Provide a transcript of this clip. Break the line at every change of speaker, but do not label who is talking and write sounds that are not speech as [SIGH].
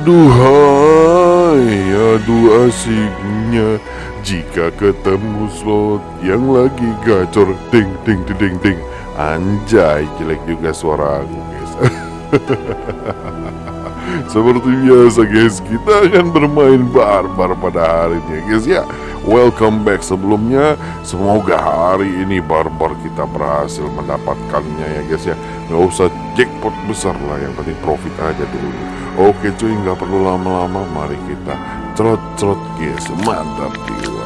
Aduhai, aduh asiknya Jika ketemu slot yang lagi gacor Ding, ding, ding, ding, ding Anjay, jelek juga suara aku guys. [LAUGHS] Seperti biasa guys, kita akan bermain barbar pada hari ini guys ya Welcome back. Sebelumnya Semoga hari ini barbar kita berhasil mendapatkannya ya guys ya. Gak usah jackpot besar lah yang penting profit aja dulu. Oke cuy nggak perlu lama-lama. Mari kita cerot-cerot guys. Mantap guys